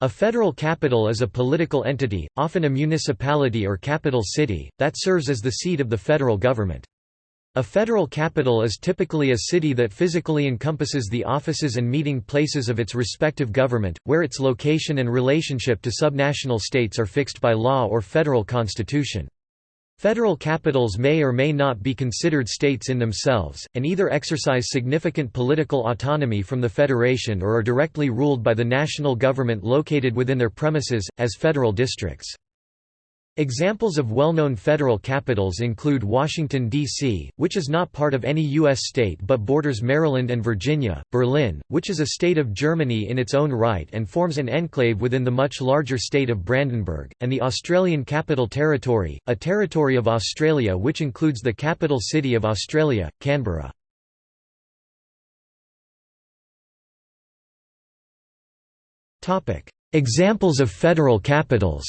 A federal capital is a political entity, often a municipality or capital city, that serves as the seat of the federal government. A federal capital is typically a city that physically encompasses the offices and meeting places of its respective government, where its location and relationship to subnational states are fixed by law or federal constitution. Federal capitals may or may not be considered states in themselves, and either exercise significant political autonomy from the federation or are directly ruled by the national government located within their premises, as federal districts. Examples of well-known federal capitals include Washington, D.C., which is not part of any U.S. state but borders Maryland and Virginia, Berlin, which is a state of Germany in its own right and forms an enclave within the much larger state of Brandenburg, and the Australian Capital Territory, a territory of Australia which includes the capital city of Australia, Canberra. Examples of federal capitals